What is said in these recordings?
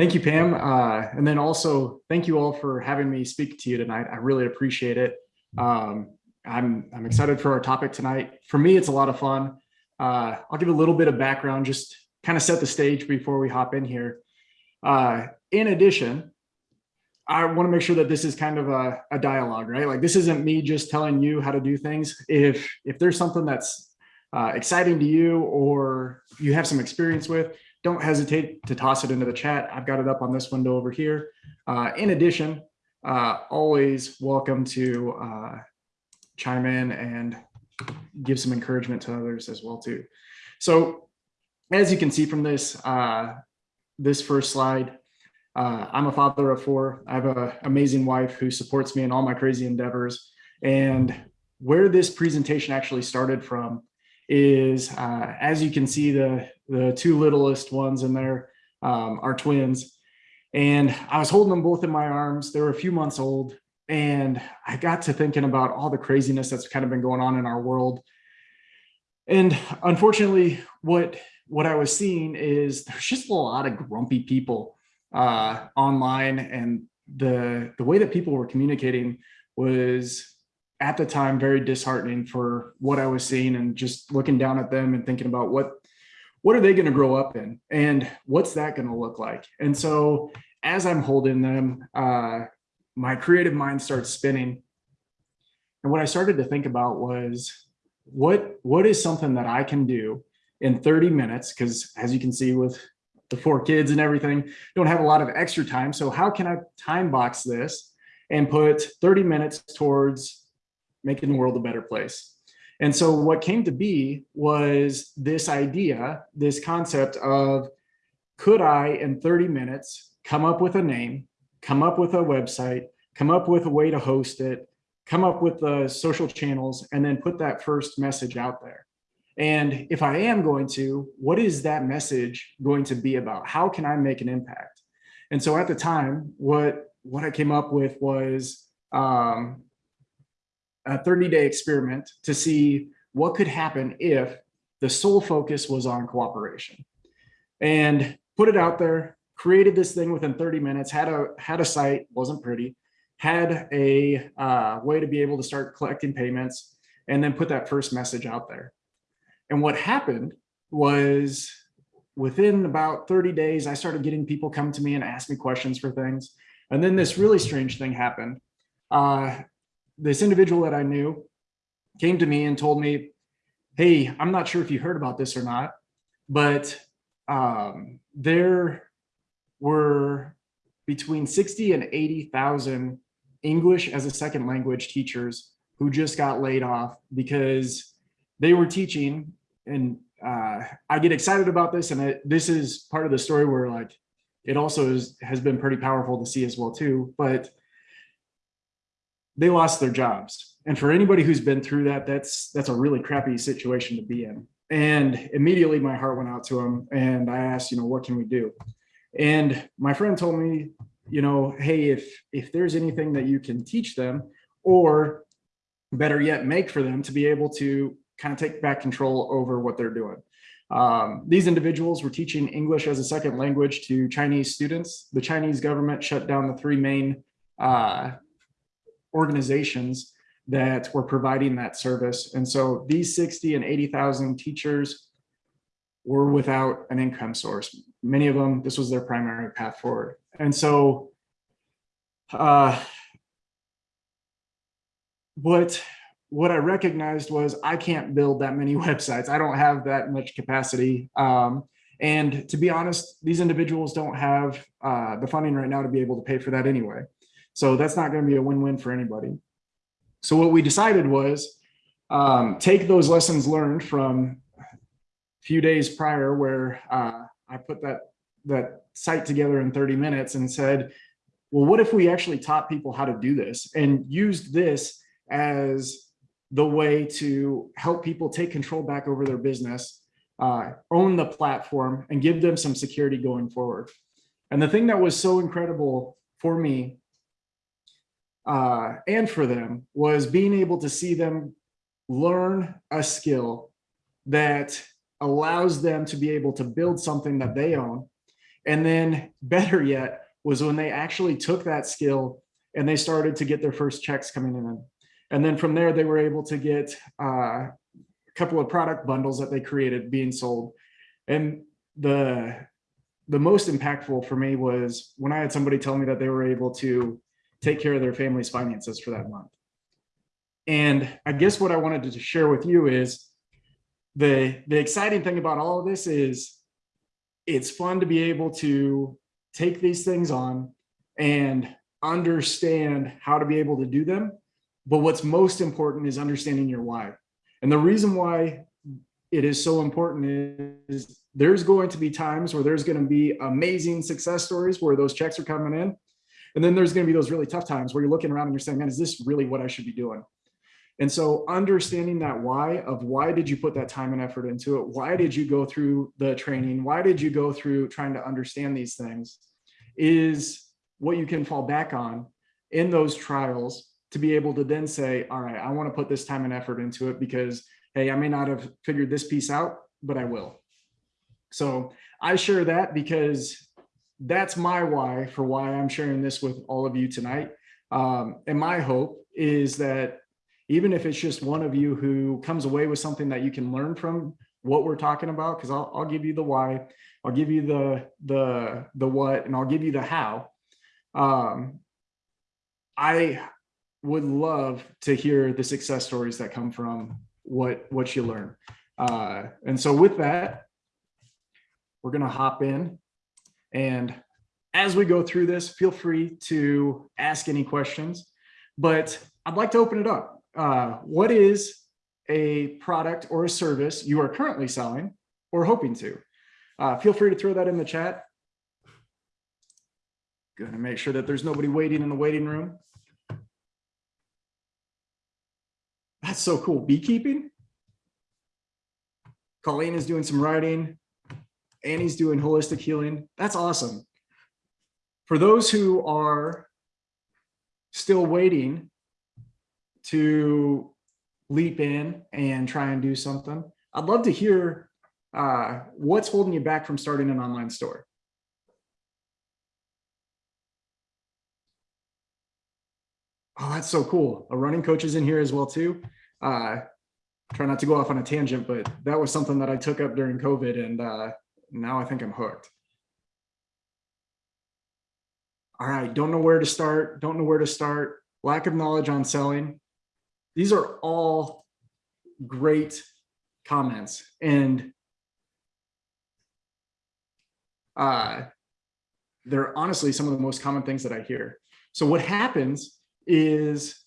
Thank you, Pam. Uh, and then also thank you all for having me speak to you tonight. I really appreciate it. Um, I'm, I'm excited for our topic tonight. For me, it's a lot of fun. Uh, I'll give a little bit of background, just kind of set the stage before we hop in here. Uh, in addition, I want to make sure that this is kind of a, a, dialogue, right? Like this isn't me just telling you how to do things. If if there's something that's uh, exciting to you or you have some experience with, don't hesitate to toss it into the chat. I've got it up on this window over here. Uh, in addition, uh, always welcome to uh, chime in and give some encouragement to others as well too. So as you can see from this, uh, this first slide, uh, I'm a father of four. I have an amazing wife who supports me in all my crazy endeavors. And where this presentation actually started from is, uh, as you can see, the, the two littlest ones in there um, are twins. And I was holding them both in my arms. They were a few months old. And I got to thinking about all the craziness that's kind of been going on in our world. And unfortunately, what, what I was seeing is there's just a lot of grumpy people uh, online and the, the way that people were communicating was at the time very disheartening for what I was seeing and just looking down at them and thinking about what what are they going to grow up in and what's that going to look like? And so as I'm holding them uh, my creative mind starts spinning. And what I started to think about was what what is something that I can do in 30 minutes? Because as you can see with the four kids and everything, don't have a lot of extra time. So how can I time box this and put 30 minutes towards making the world a better place? And so what came to be was this idea, this concept of could I in 30 minutes come up with a name, come up with a website, come up with a way to host it, come up with the social channels, and then put that first message out there. And if I am going to, what is that message going to be about? How can I make an impact? And so at the time, what, what I came up with was um, a 30 day experiment to see what could happen if the sole focus was on cooperation and put it out there, created this thing within 30 minutes, had a, had a site, wasn't pretty, had a uh, way to be able to start collecting payments and then put that first message out there. And what happened was within about 30 days, I started getting people come to me and ask me questions for things. And then this really strange thing happened. Uh, this individual that I knew came to me and told me, hey, I'm not sure if you heard about this or not, but um, there were between 60 and 80,000 English as a second language teachers who just got laid off because they were teaching and uh, I get excited about this. And it, this is part of the story where like, it also is, has been pretty powerful to see as well too, but they lost their jobs. And for anybody who's been through that, that's, that's a really crappy situation to be in. And immediately my heart went out to him and I asked, you know, what can we do? And my friend told me, you know, hey, if, if there's anything that you can teach them or better yet, make for them to be able to kind of take back control over what they're doing. Um, these individuals were teaching English as a second language to Chinese students. The Chinese government shut down the three main uh, organizations that were providing that service. And so these 60 and 80,000 teachers were without an income source. Many of them, this was their primary path forward. And so uh, what what I recognized was I can't build that many websites. I don't have that much capacity. Um, and to be honest, these individuals don't have uh, the funding right now to be able to pay for that anyway. So that's not going to be a win-win for anybody. So what we decided was um, take those lessons learned from a few days prior where uh, I put that, that site together in 30 minutes and said, well, what if we actually taught people how to do this and used this as the way to help people take control back over their business, uh, own the platform and give them some security going forward. And the thing that was so incredible for me uh, and for them was being able to see them learn a skill that allows them to be able to build something that they own And then better yet was when they actually took that skill and they started to get their first checks coming in. And then from there, they were able to get uh, a couple of product bundles that they created being sold. And the, the most impactful for me was when I had somebody tell me that they were able to take care of their family's finances for that month. And I guess what I wanted to share with you is the, the exciting thing about all of this is it's fun to be able to take these things on and understand how to be able to do them. But what's most important is understanding your why. And the reason why it is so important is there's going to be times where there's going to be amazing success stories where those checks are coming in. And then there's going to be those really tough times where you're looking around and you're saying, man, is this really what I should be doing? And so understanding that why of why did you put that time and effort into it? Why did you go through the training? Why did you go through trying to understand these things is what you can fall back on in those trials to be able to then say, all right, I want to put this time and effort into it because, hey, I may not have figured this piece out, but I will. So I share that because that's my why for why I'm sharing this with all of you tonight. Um, and my hope is that even if it's just one of you who comes away with something that you can learn from what we're talking about, because I'll, I'll give you the why, I'll give you the, the, the what, and I'll give you the how. Um, I would love to hear the success stories that come from what, what you learn. Uh, and so with that, we're to hop in and as we go through this, feel free to ask any questions, but I'd like to open it up uh, what is a product or a service you are currently selling or hoping to? Uh, feel free to throw that in the chat. Gonna make sure that there's nobody waiting in the waiting room. That's so cool. Beekeeping. Colleen is doing some writing. Annie's doing holistic healing. That's awesome. For those who are still waiting to leap in and try and do something. I'd love to hear uh, what's holding you back from starting an online store. Oh, that's so cool. A running coach is in here as well too. Uh, try not to go off on a tangent, but that was something that I took up during COVID and uh, now I think I'm hooked. All right, don't know where to start, don't know where to start, lack of knowledge on selling. These are all great comments and uh, they're honestly some of the most common things that I hear. So what happens is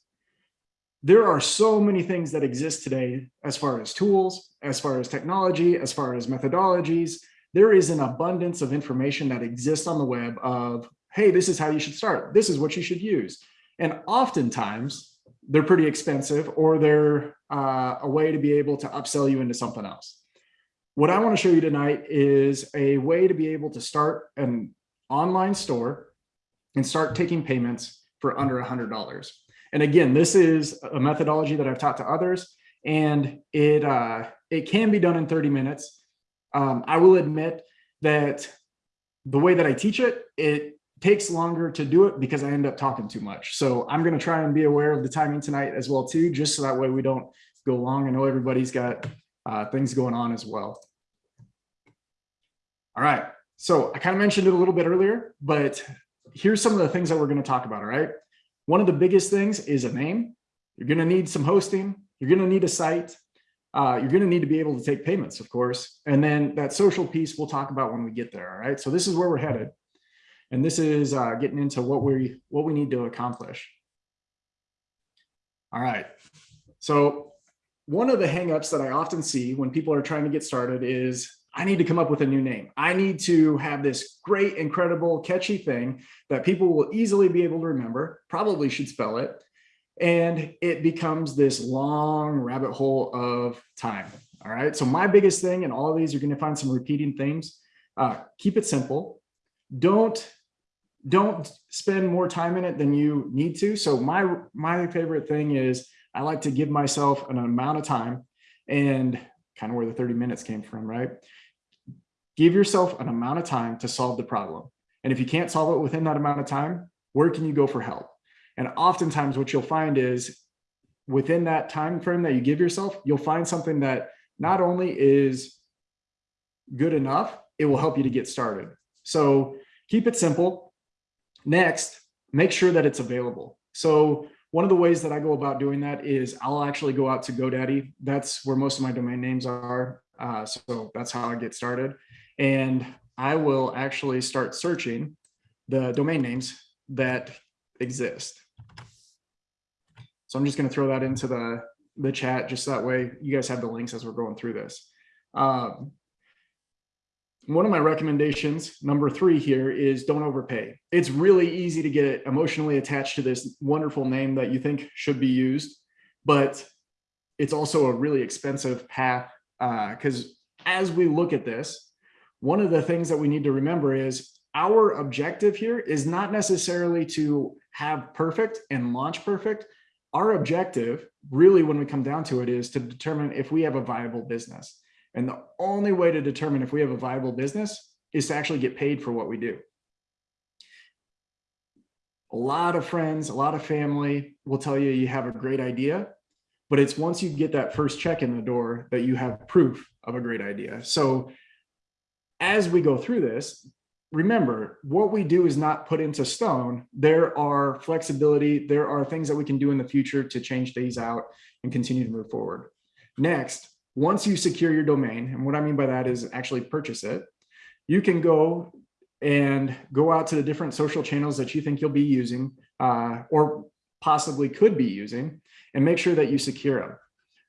there are so many things that exist today as far as tools, as far as technology, as far as methodologies. There is an abundance of information that exists on the web of, hey, this is how you should start. This is what you should use. And oftentimes they're pretty expensive or they're uh, a way to be able to upsell you into something else. What I want to show you tonight is a way to be able to start an online store and start taking payments for under a $100. And again, this is a methodology that I've taught to others and it, uh, it can be done in 30 minutes. Um, I will admit that the way that I teach it, it takes longer to do it because I end up talking too much. So I'm going to try and be aware of the timing tonight as well too, just so that way we don't go long. I know everybody's got uh, things going on as well. All right. So I kind of mentioned it a little bit earlier, but here's some of the things that we're going to talk about. All right. One of the biggest things is a name. You're going to need some hosting. You're going to need a site. Uh, you're going to need to be able to take payments, of course. And then that social piece we'll talk about when we get there. All right. So this is where we're headed. And this is uh, getting into what we what we need to accomplish. All right. So one of the hangups that I often see when people are trying to get started is I need to come up with a new name. I need to have this great, incredible, catchy thing that people will easily be able to remember, probably should spell it. And it becomes this long rabbit hole of time. All right. So my biggest thing, and all of these, you're going to find some repeating themes. Uh, keep it simple. Don't don't spend more time in it than you need to. So my, my favorite thing is I like to give myself an amount of time and kind of where the 30 minutes came from, right? Give yourself an amount of time to solve the problem. And if you can't solve it within that amount of time, where can you go for help? And oftentimes what you'll find is within that time frame that you give yourself, you'll find something that not only is good enough, it will help you to get started. So keep it simple. Next, make sure that it's available. So one of the ways that I go about doing that is I'll actually go out to GoDaddy. That's where most of my domain names are. Uh, so that's how I get started. And I will actually start searching the domain names that exist. So I'm just going to throw that into the, the chat just that way you guys have the links as we're going through this. Um, one of my recommendations, number three here, is don't overpay. It's really easy to get emotionally attached to this wonderful name that you think should be used, but it's also a really expensive path because uh, as we look at this, one of the things that we need to remember is our objective here is not necessarily to have perfect and launch perfect. Our objective, really, when we come down to it, is to determine if we have a viable business. And the only way to determine if we have a viable business is to actually get paid for what we do. A lot of friends, a lot of family will tell you you have a great idea, but it's once you get that first check in the door that you have proof of a great idea. So as we go through this, remember what we do is not put into stone. There are flexibility. There are things that we can do in the future to change these out and continue to move forward. Next, once you secure your domain, and what I mean by that is actually purchase it, you can go and go out to the different social channels that you think you'll be using uh, or possibly could be using and make sure that you secure them.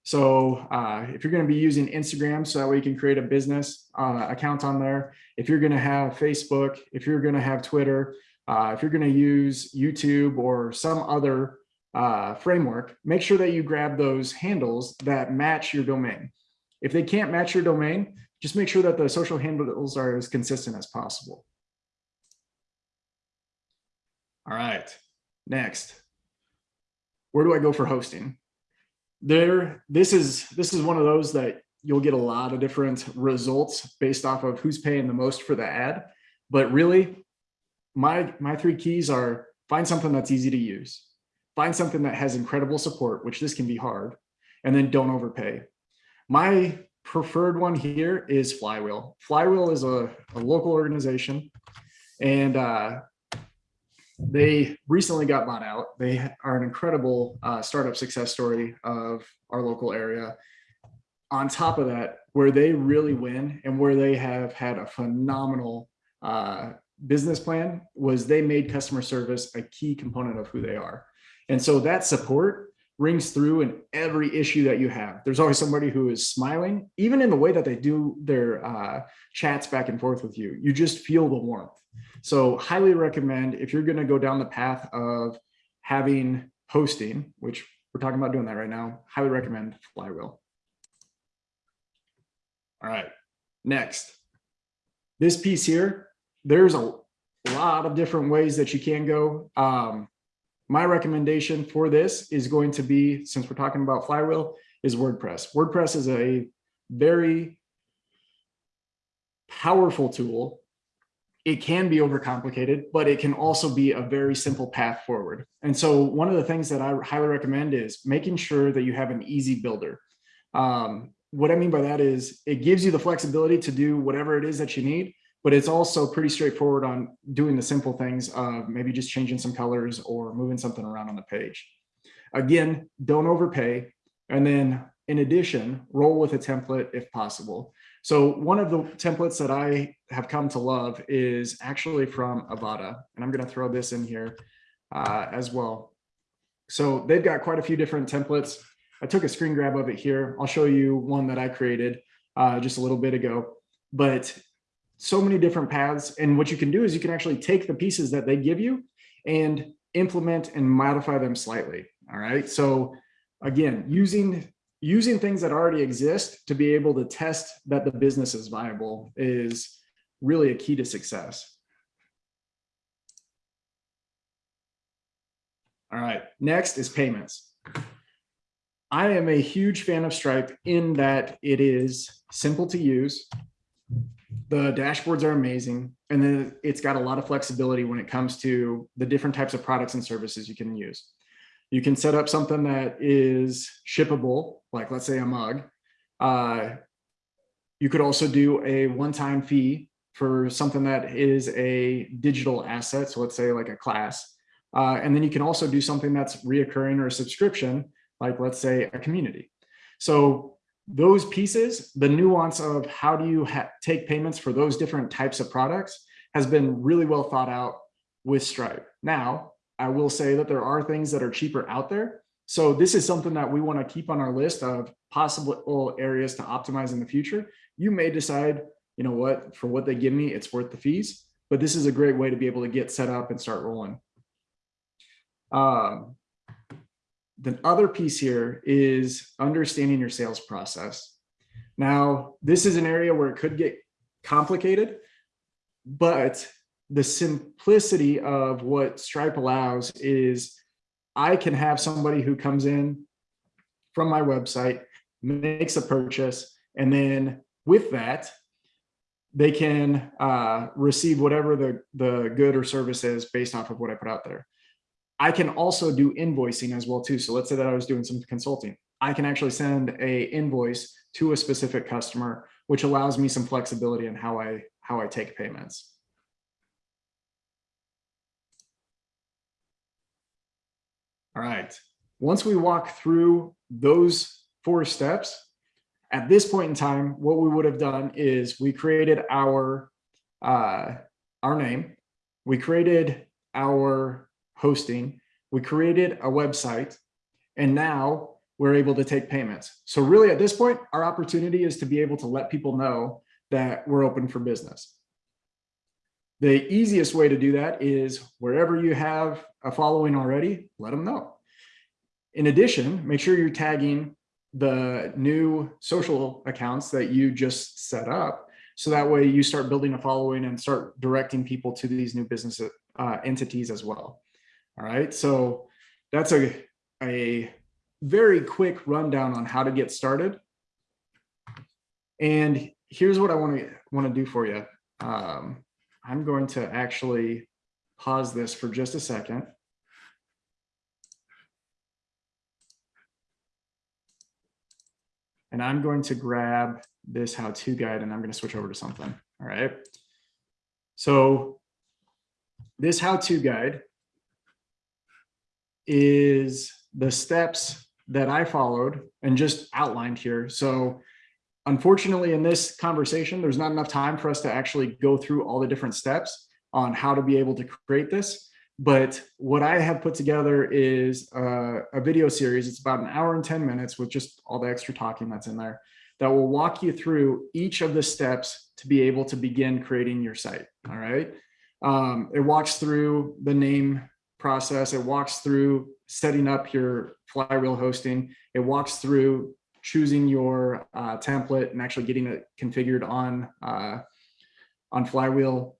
So uh, if you're going to be using Instagram, so that way you can create a business uh, account on there. If you're going to have Facebook, if you're going to have Twitter, uh, if you're going to use YouTube or some other uh, framework, make sure that you grab those handles that match your domain. If they can't match your domain, just make sure that the social handles are as consistent as possible. All right, next. Where do I go for hosting? There, this is this is one of those that you'll get a lot of different results based off of who's paying the most for the ad. But really, my my three keys are find something that's easy to use find something that has incredible support, which this can be hard, and then don't overpay. My preferred one here is Flywheel. Flywheel is a, a local organization and uh, they recently got bought out. They are an incredible uh, startup success story of our local area. On top of that, where they really win and where they have had a phenomenal uh, business plan was they made customer service a key component of who they are. And so that support rings through in every issue that you have. There's always somebody who is smiling, even in the way that they do their uh, chats back and forth with you. You just feel the warmth. So highly recommend if you're going to go down the path of having hosting, which we're talking about doing that right now, highly recommend Flywheel. All right, next. This piece here, there's a lot of different ways that you can go. Um, my recommendation for this is going to be, since we're talking about Flywheel, is WordPress. WordPress is a very powerful tool. It can be overcomplicated, but it can also be a very simple path forward. And so one of the things that I highly recommend is making sure that you have an easy builder. Um, what I mean by that is it gives you the flexibility to do whatever it is that you need, but it's also pretty straightforward on doing the simple things of maybe just changing some colors or moving something around on the page. Again, don't overpay. And then in addition, roll with a template if possible. So one of the templates that I have come to love is actually from Avada. And I'm going to throw this in here uh, as well. So they've got quite a few different templates. I took a screen grab of it here. I'll show you one that I created uh, just a little bit ago. But so many different paths. And what you can do is you can actually take the pieces that they give you and implement and modify them slightly. All right. So again, using using things that already exist to be able to test that the business is viable is really a key to success. All right, next is payments. I am a huge fan of Stripe in that it is simple to use the dashboards are amazing. And then it's got a lot of flexibility when it comes to the different types of products and services you can use. You can set up something that is shippable, like let's say a mug. Uh, you could also do a one-time fee for something that is a digital asset. So let's say like a class. Uh, and then you can also do something that's reoccurring or a subscription, like let's say a community. So those pieces, the nuance of how do you take payments for those different types of products has been really well thought out with Stripe. Now, I will say that there are things that are cheaper out there. So this is something that we want to keep on our list of possible areas to optimize in the future. You may decide, you know what, for what they give me, it's worth the fees, but this is a great way to be able to get set up and start rolling. Um, the other piece here is understanding your sales process. Now, this is an area where it could get complicated, but the simplicity of what Stripe allows is I can have somebody who comes in from my website, makes a purchase, and then with that, they can uh, receive whatever the, the good or service is based off of what I put out there. I can also do invoicing as well too. So let's say that I was doing some consulting. I can actually send a invoice to a specific customer, which allows me some flexibility in how I how I take payments. All right. Once we walk through those four steps, at this point in time, what we would have done is we created our uh, our name, we created our hosting, we created a website, and now we're able to take payments. So really at this point, our opportunity is to be able to let people know that we're open for business. The easiest way to do that is wherever you have a following already, let them know. In addition, make sure you're tagging the new social accounts that you just set up. So that way you start building a following and start directing people to these new business uh, entities as well. All right, so that's a, a very quick rundown on how to get started. And here's what I want to want to do for you. Um, I'm going to actually pause this for just a second. And I'm going to grab this how-to guide and I'm going to switch over to something. All right. So this how-to guide is the steps that I followed and just outlined here. So unfortunately, in this conversation, there's not enough time for us to actually go through all the different steps on how to be able to create this. But what I have put together is a, a video series. It's about an hour and 10 minutes with just all the extra talking that's in there that will walk you through each of the steps to be able to begin creating your site. All right. Um, it walks through the name process. It walks through setting up your flywheel hosting. It walks through choosing your uh, template and actually getting it configured on uh, on flywheel,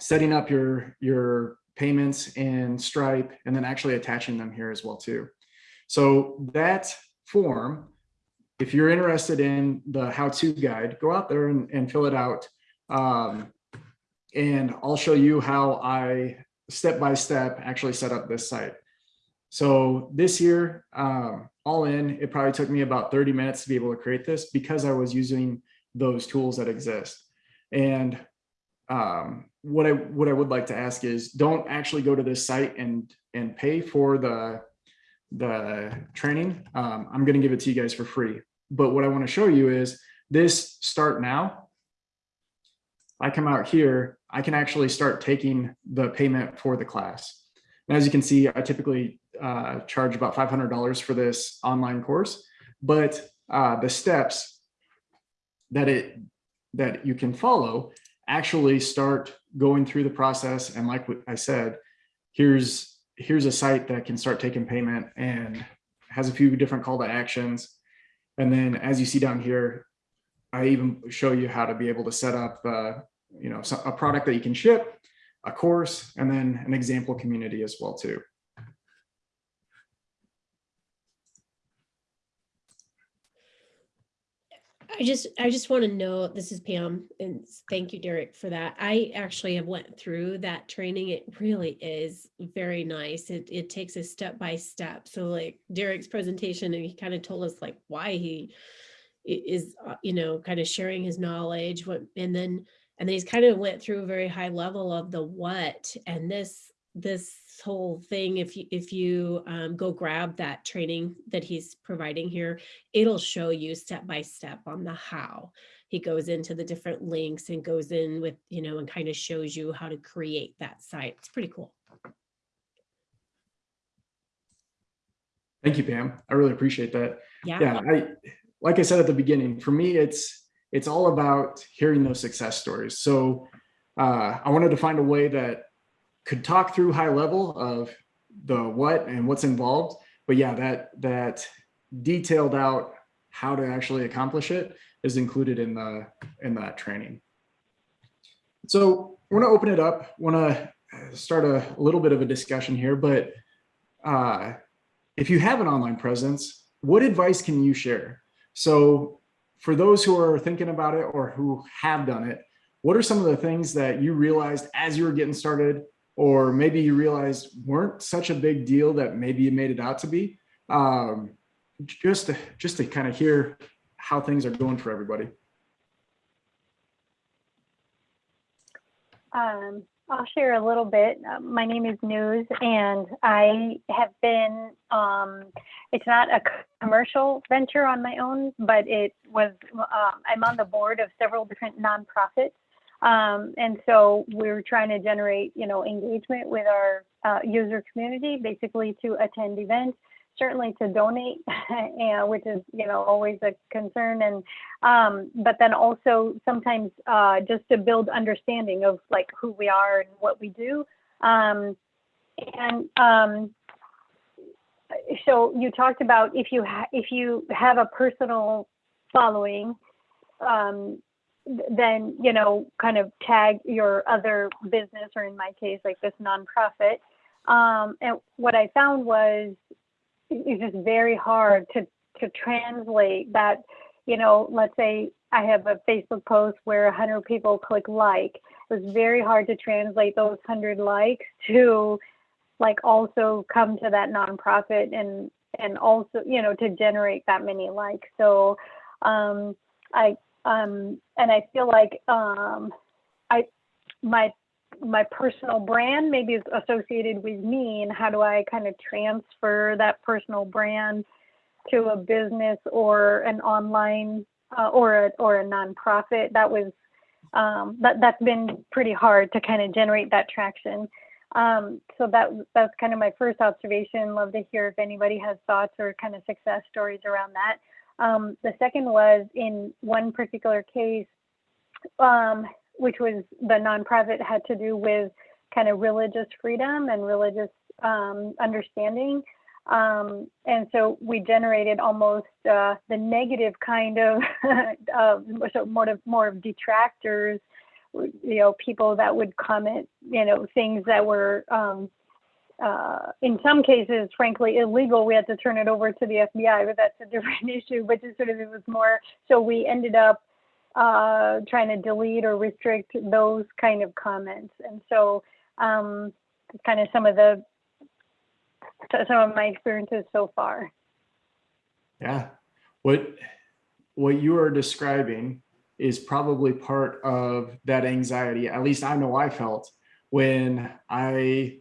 setting up your your payments in Stripe, and then actually attaching them here as well too. So that form, if you're interested in the how-to guide, go out there and, and fill it out. Um, and I'll show you how I step by step actually set up this site. So this year, um, all in, it probably took me about 30 minutes to be able to create this because I was using those tools that exist. And um, what I what I would like to ask is don't actually go to this site and and pay for the the training. Um, I'm going to give it to you guys for free. But what I want to show you is this start now. I come out here I can actually start taking the payment for the class. And as you can see, I typically uh, charge about $500 for this online course, but uh, the steps that it that you can follow actually start going through the process. And like I said, here's here's a site that can start taking payment and has a few different call to actions. And then as you see down here, I even show you how to be able to set up the you know, a product that you can ship, a course, and then an example community as well too. I just, I just want to know, this is Pam, and thank you, Derek, for that. I actually have went through that training. It really is very nice. It, it takes a step by step. So like Derek's presentation, and he kind of told us like why he is, uh, you know, kind of sharing his knowledge, what, and then, and then he's kind of went through a very high level of the what, and this, this whole thing, if you, if you um, go grab that training that he's providing here, it'll show you step by step on the how. He goes into the different links and goes in with, you know, and kind of shows you how to create that site. It's pretty cool. Thank you, Pam. I really appreciate that. Yeah. Yeah, I, like I said at the beginning, for me, it's, it's all about hearing those success stories. So uh, I wanted to find a way that could talk through high level of the what and what's involved. But yeah, that, that detailed out how to actually accomplish it is included in the, in that training. So I want to open it up, want to start a little bit of a discussion here, but uh, if you have an online presence, what advice can you share? So for those who are thinking about it or who have done it, what are some of the things that you realized as you were getting started, or maybe you realized weren't such a big deal that maybe you made it out to be? Um, just to, just to kind of hear how things are going for everybody. Um, I'll share a little bit. Uh, my name is News, and I have been. Um, it's not a commercial venture on my own, but it was. Um, I'm on the board of several different nonprofits, um, and so we're trying to generate, you know, engagement with our uh, user community, basically to attend events, certainly to donate, and which is, you know, always a concern, and um, but then also sometimes uh, just to build understanding of like who we are and what we do. Um, and um, so you talked about if you if you have a personal following, um, then you know kind of tag your other business or in my case like this nonprofit. Um, and what I found was it's just very hard to to translate that you know, let's say I have a Facebook post where 100 people click like. It was very hard to translate those 100 likes to like also come to that nonprofit and and also you know to generate that many likes. So um, I um, and I feel like um, I my my personal brand maybe is associated with me and how do I kind of transfer that personal brand to a business or an online uh, or a, or a nonprofit. That was um, that that's been pretty hard to kind of generate that traction. Um, so that that's kind of my first observation. Love to hear if anybody has thoughts or kind of success stories around that. Um, the second was in one particular case, um, which was the nonprofit had to do with kind of religious freedom and religious um, understanding. Um, and so we generated almost uh, the negative kind of, so more of more of detractors, you know, people that would comment, you know, things that were um, uh, in some cases, frankly, illegal. We had to turn it over to the FBI, but that's a different issue. But just sort of it was more. So we ended up uh, trying to delete or restrict those kind of comments, and so um, kind of some of the some of my experiences so far. Yeah. What what you are describing is probably part of that anxiety. At least I know I felt when I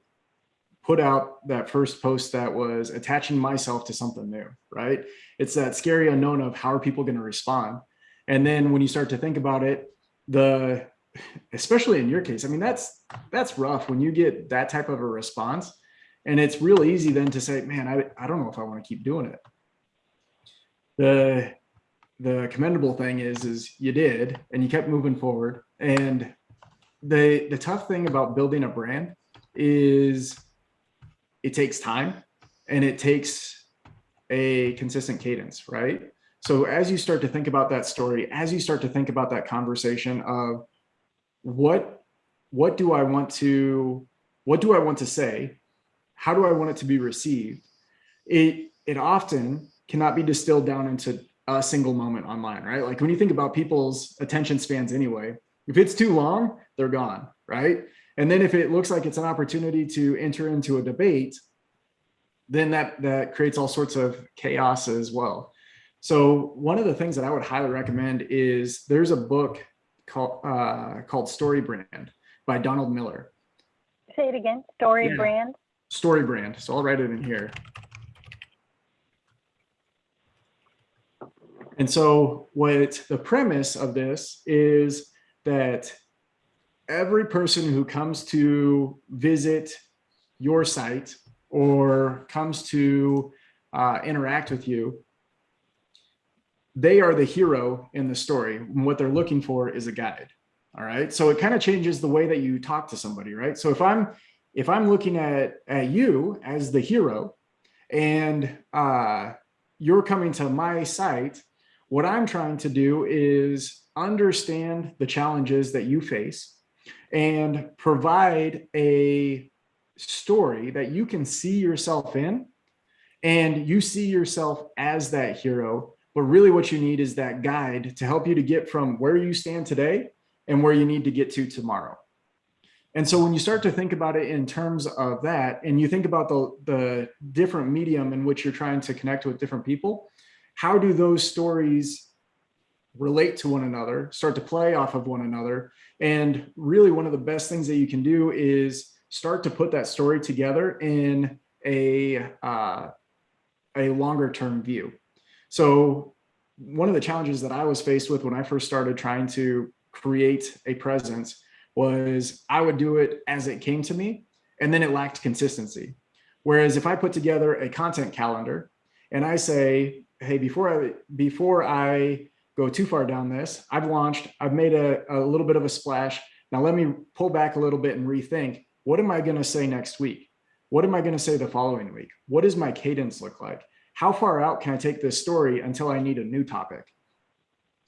put out that first post that was attaching myself to something new, right? It's that scary unknown of how are people going to respond. And then when you start to think about it, the especially in your case, I mean that's that's rough when you get that type of a response and it's real easy then to say, man, I, I don't know if I want to keep doing it. The, the commendable thing is, is you did, and you kept moving forward. And the, the tough thing about building a brand is it takes time and it takes a consistent cadence, right? So as you start to think about that story, as you start to think about that conversation of what, what do I want to, what do I want to say? how do I want it to be received? It, it often cannot be distilled down into a single moment online, right? Like when you think about people's attention spans anyway, if it's too long, they're gone, right? And then if it looks like it's an opportunity to enter into a debate, then that, that creates all sorts of chaos as well. So one of the things that I would highly recommend is there's a book called, uh, called Story Brand by Donald Miller. Say it again. Story Yeah. brand. Story Brand. So I'll write it in here. And so what the premise of this is that every person who comes to visit your site or comes to uh, interact with you, they are the hero in the story. And what they're looking for is a guide. All right. So it kind of changes the way that you talk to somebody, right? So if I'm if I'm looking at, at you as the hero and uh, you're coming to my site, what I'm trying to do is understand the challenges that you face and provide a story that you can see yourself in and you see yourself as that hero. But really what you need is that guide to help you to get from where you stand today and where you need to get to tomorrow. And so when you start to think about it in terms of that, and you think about the, the different medium in which you're trying to connect with different people, how do those stories relate to one another, start to play off of one another? And really one of the best things that you can do is start to put that story together in a, uh, a longer term view. So one of the challenges that I was faced with when I first started trying to create a presence was I would do it as it came to me, and then it lacked consistency. Whereas if I put together a content calendar and I say, hey, before I before I go too far down this, I've launched, I've made a, a little bit of a splash. Now let me pull back a little bit and rethink, what am I gonna say next week? What am I gonna say the following week? What does my cadence look like? How far out can I take this story until I need a new topic?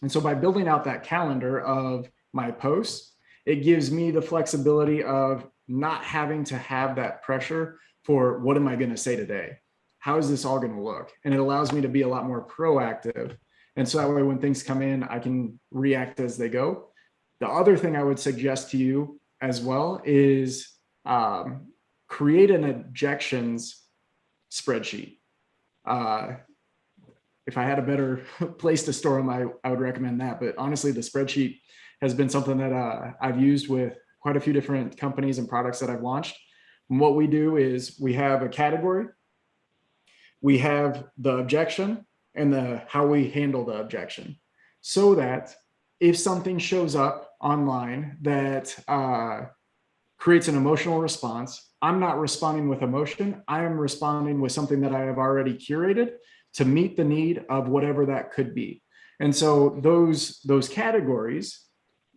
And so by building out that calendar of my posts, it gives me the flexibility of not having to have that pressure for what am I going to say today? How is this all going to look? And it allows me to be a lot more proactive. And so that way, when things come in, I can react as they go. The other thing I would suggest to you as well is um, create an objections spreadsheet. Uh, if I had a better place to store them, I, I would recommend that. But honestly, the spreadsheet has been something that uh, I've used with quite a few different companies and products that I've launched. And what we do is we have a category, we have the objection and the how we handle the objection so that if something shows up online that uh, creates an emotional response, I'm not responding with emotion. I am responding with something that I have already curated to meet the need of whatever that could be. And so those, those categories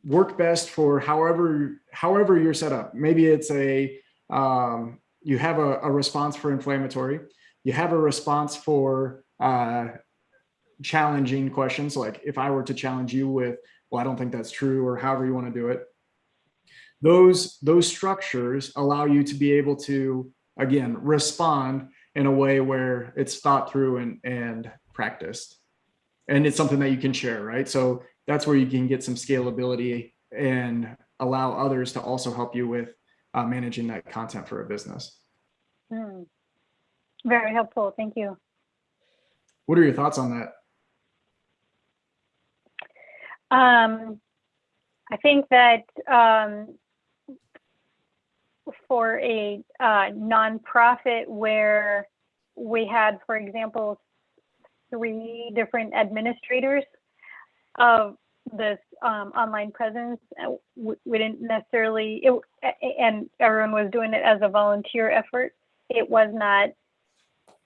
work best for however, however you're set up. Maybe it's a, um, you have a, a response for inflammatory, you have a response for uh, challenging questions. Like if I were to challenge you with, well, I don't think that's true, or however you want to do it. Those, those structures allow you to be able to, again, respond in a way where it's thought through and, and practiced. And it's something that you can share, right? So that's where you can get some scalability and allow others to also help you with uh, managing that content for a business. Hmm. Very helpful. Thank you. What are your thoughts on that? Um, I think that um, for a uh, nonprofit where we had, for example, three different administrators of this um, online presence, uh, we, we didn't necessarily, it, and everyone was doing it as a volunteer effort. It was not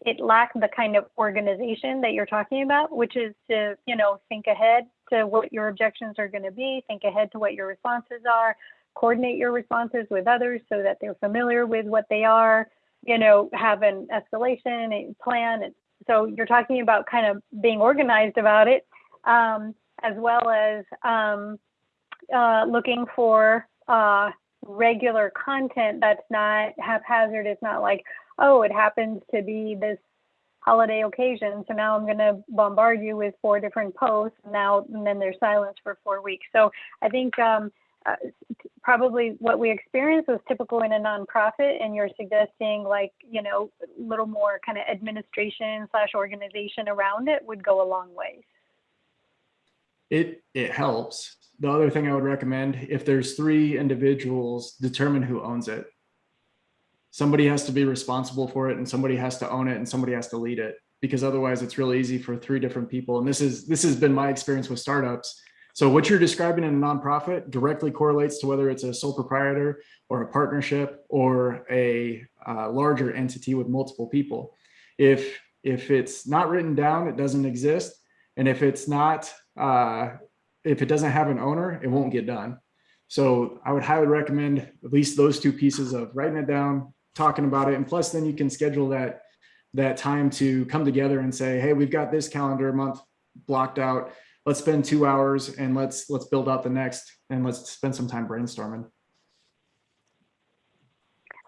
it lacked the kind of organization that you're talking about, which is to, you know, think ahead to what your objections are going to be, think ahead to what your responses are, coordinate your responses with others so that they're familiar with what they are, you know, have an escalation plan. And so you're talking about kind of being organized about it, um, as well as um, uh, looking for uh, regular content that's not haphazard. It's not like, oh, it happens to be this holiday occasion. So now I'm going to bombard you with four different posts now, and then there's silence for four weeks. So I think um, uh, probably what we experienced was typical in a nonprofit, and you're suggesting like you know a little more kind of administration slash organization around it would go a long way. It, it helps. The other thing I would recommend, if there's three individuals, determine who owns it. Somebody has to be responsible for it and somebody has to own it and somebody has to lead it because otherwise it's really easy for three different people. And this is, this has been my experience with startups. So what you're describing in a nonprofit directly correlates to whether it's a sole proprietor or a partnership or a uh, larger entity with multiple people. If, if it's not written down, it doesn't exist. And if it's not, uh, if it doesn't have an owner, it won't get done. So I would highly recommend at least those two pieces of writing it down, talking about it. And plus then you can schedule that, that time to come together and say, hey, we've got this calendar month blocked out. Let's spend two hours and let's, let's build out the next and let's spend some time brainstorming.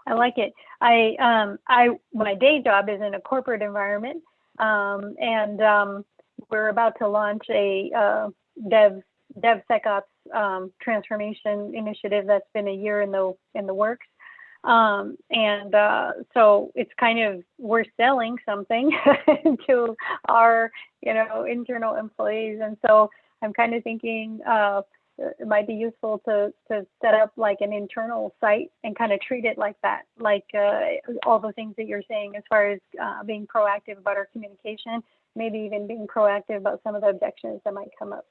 I like it. I um I my day job is in a corporate environment, um, and um, we're about to launch a uh, dev DevSecOps um, transformation initiative that's been a year in the in the works. Um, and uh, so it's kind of we're selling something to our you know internal employees, and so I'm kind of thinking uh, it might be useful to to set up like an internal site and kind of treat it like that, like uh, all the things that you're saying as far as uh, being proactive about our communication, maybe even being proactive about some of the objections that might come up.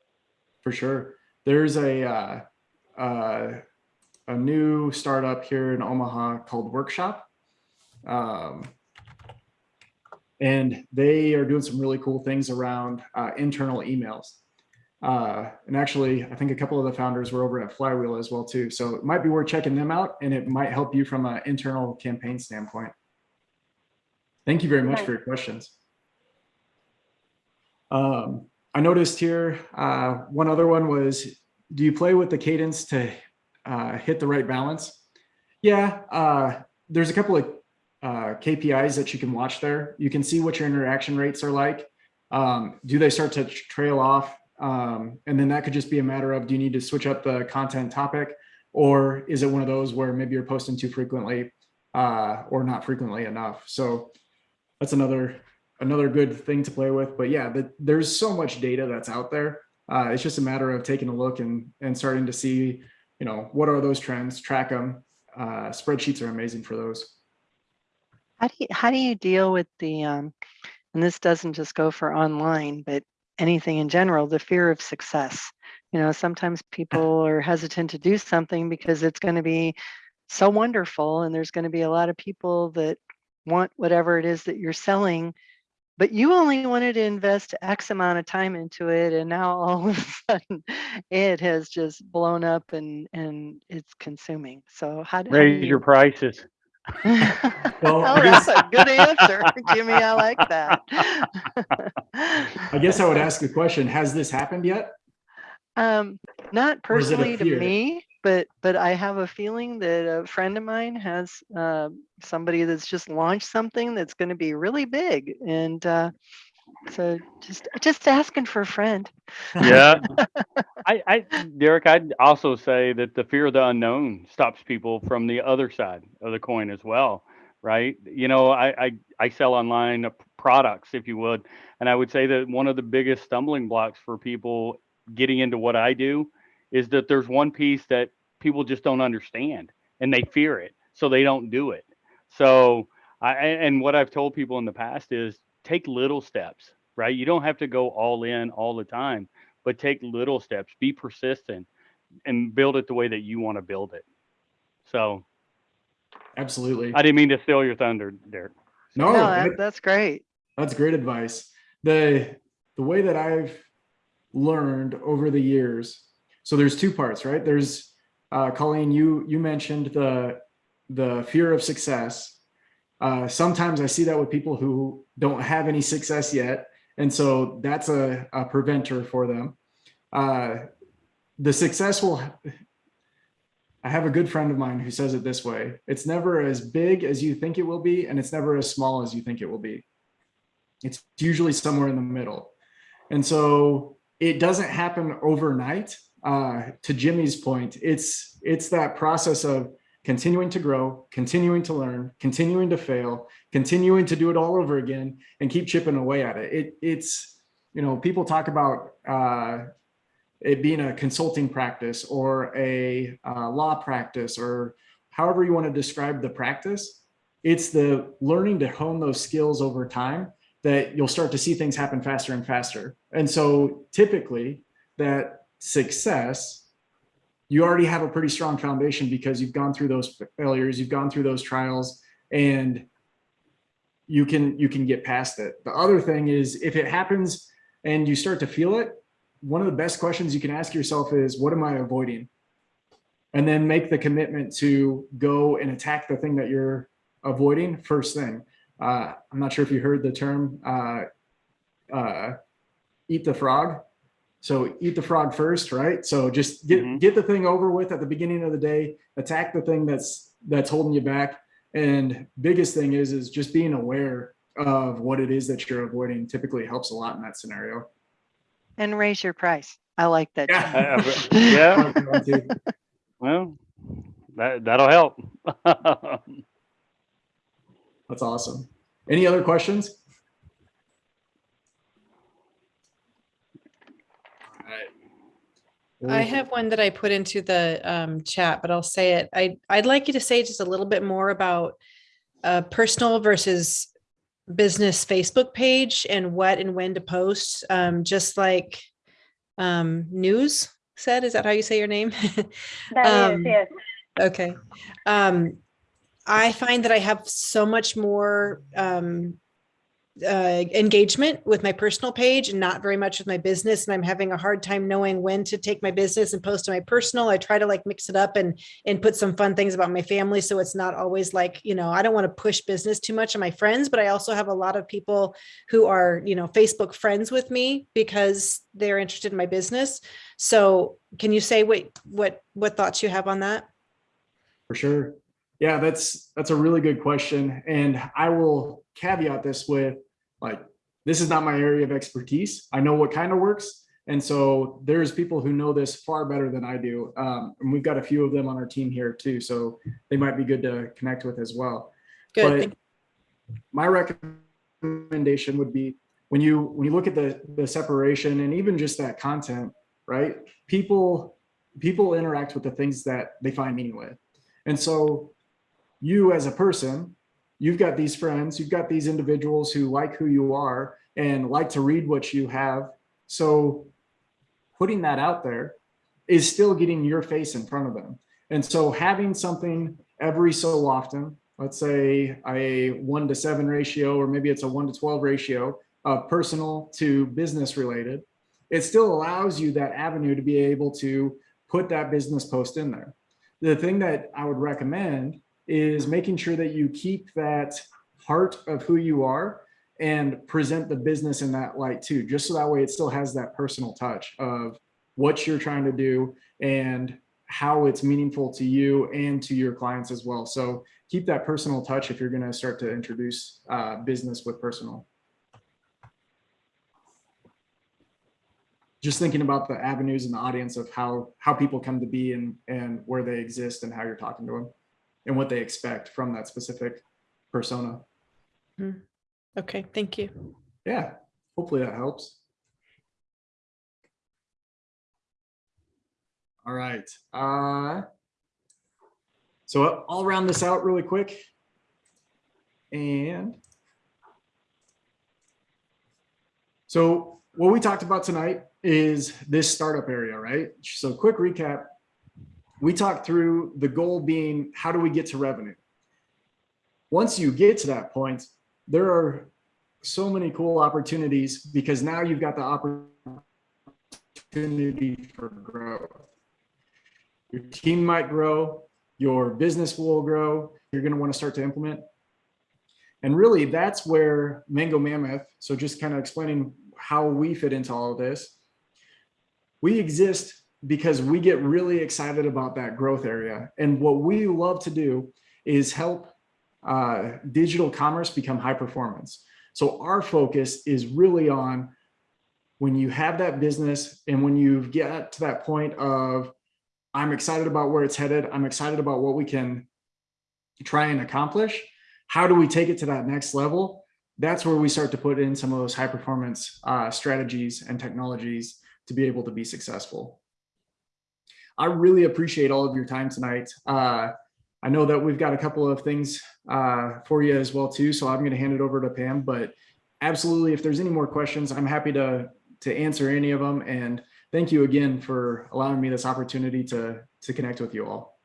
For sure. There's a, uh, uh, a new startup here in Omaha called Workshop. Um, and they are doing some really cool things around uh, internal emails. Uh, and actually, I think a couple of the founders were over at Flywheel as well too. So it might be worth checking them out and it might help you from an internal campaign standpoint. Thank you very much for your questions. Um, I noticed here, uh, one other one was, do you play with the cadence to uh, hit the right balance? Yeah, uh, there's a couple of uh, KPIs that you can watch there. You can see what your interaction rates are like. Um, do they start to trail off? Um, and then that could just be a matter of, do you need to switch up the content topic? Or is it one of those where maybe you're posting too frequently uh, or not frequently enough? So that's another another good thing to play with. But yeah, the, there's so much data that's out there. Uh, it's just a matter of taking a look and and starting to see, you know, what are those trends, track them. Uh, spreadsheets are amazing for those. How do you, how do you deal with the, um, and this doesn't just go for online, but anything in general, the fear of success? You know, sometimes people are hesitant to do something because it's going to be so wonderful and there's going to be a lot of people that want whatever it is that you're selling, but you only wanted to invest X amount of time into it. And now all of a sudden it has just blown up and, and it's consuming. So how, do- how do Raise your prices. Well, Oh, that's a good answer, Jimmy. I like that. I guess I would ask the question, has this happened yet? Um, not Or is it a personally to fear? me, but, but I have a feeling that a friend of mine has, uh, somebody that's just launched something that's gonna be really big and, uh, so just, just asking for a friend. Yeah. I, I, Derek, I'd also say that the fear of the unknown stops people from the other side of the coin as well, right? You know, I, I, I sell online products, if you would, and I would say that one of the biggest stumbling blocks for people getting into what I do is that there's one piece that people just don't understand and they fear it, so they don't do it. So, I, and and what I've told people in the past is take little steps, right? You don't have to go all in all the time, but take little steps, be persistent and build it the way that you want to build it. So Absolutely. I didn't mean to steal your thunder, Derek. No, No, that- that, that's great. That's great advice. The the way that I've learned over the years. So there's two parts, right? There's uh, Colleen. You you mentioned the the fear of success. Uh, sometimes I see that with people who don't have any success yet, and so that's a, a preventer for them. Uh, the success will. I have a good friend of mine who says it this way: "It's never as big as you think it will be, and it's never as small as you think it will be." It's usually somewhere in the middle. And so it doesn't happen overnight. Uh, to Jimmy's point, it's it's that process of continuing to grow, continuing to learn, continuing to fail, continuing to do it all over again, and keep chipping away at it. It it's you know people talk about uh, it being a consulting practice or a uh, law practice or however you want to describe the practice. It's the learning to hone those skills over time that you'll start to see things happen faster and faster. And so typically that success, you already have a pretty strong foundation because you've gone through those failures, you've gone through those trials and you can you can get past it. The other thing is if it happens and you start to feel it, one of the best questions you can ask yourself is what am I avoiding? And then make the commitment to go and attack the thing that you're avoiding first thing. Uh, I'm not sure if you heard the term uh, uh, eat the frog. So eat the frog first, right? So just get Mhm. get the thing over with at the beginning of the day. Attack the thing that's that's holding you back. And biggest thing is is just being aware of what it is that you're avoiding. Typically helps a lot in that scenario. And raise your price. I like that. Yeah. Yeah, well, that, that'll help. That's awesome. Any other questions? I have one that I put into the um, chat, but I'll say it. I, I'd like you to say just a little bit more about uh, personal versus business Facebook page and what and when to post, um, just like um, news said. Is that how you say your name? That is, Um, yes. Okay. Um, I find that I have so much more um, uh, engagement with my personal page and not very much with my business. And I'm having a hard time knowing when to take my business and post to my personal. I try to like mix it up and and put some fun things about my family. So it's not always like, you know, I don't want to push business too much on my friends, but I also have a lot of people who are, you know, Facebook friends with me because they're interested in my business. So can you say what what what thoughts you have on that? For sure. Yeah, that's that's a really good question. And I will caveat this with like this is not my area of expertise. I know what kind of works. And so there's people who know this far better than I do. Um, and we've got a few of them on our team here too. So they might be good to connect with as well. Good. But my recommendation would be when you when you look at the the separation and even just that content, right? People people interact with the things that they find meaning with. And so you as a person, you've got these friends, you've got these individuals who like who you are and like to read what you have. So putting that out there is still getting your face in front of them. And so having something every so often, let's say a one to seven ratio, or maybe it's a one to 12 ratio of personal to business related, it still allows you that avenue to be able to put that business post in there. The thing that I would recommend is making sure that you keep that heart of who you are and present the business in that light too, just so that way it still has that personal touch of what you're trying to do and how it's meaningful to you and to your clients as well. So keep that personal touch if you're going to start to introduce uh, business with personal. Just thinking about the avenues and the audience of how how people come to be and and where they exist and how you're talking to them and what they expect from that specific persona. Okay, thank you. Yeah, hopefully that helps. All right. Uh, so I'll round this out really quick. And so what we talked about tonight is this startup area, right? So quick recap. We talked through the goal being how do we get to revenue? Once you get to that point, there are so many cool opportunities because now you've got the opportunity for growth. Your team might grow, your business will grow, you're going to want to start to implement. And really, that's where Mango Mammoth, so just kind of explaining how we fit into all of this. We exist because we get really excited about that growth area. And what we love to do is help uh, digital commerce become high performance. So our focus is really on when you have that business and when you get to that point of, I'm excited about where it's headed. I'm excited about what we can try and accomplish. How do we take it to that next level? That's where we start to put in some of those high performance uh, strategies and technologies to be able to be successful. I really appreciate all of your time tonight. Uh, I know that we've got a couple of things uh, for you as well too, so I'm going to hand it over to Pam. But absolutely, if there's any more questions, I'm happy to to answer any of them. And thank you again for allowing me this opportunity to to connect with you all.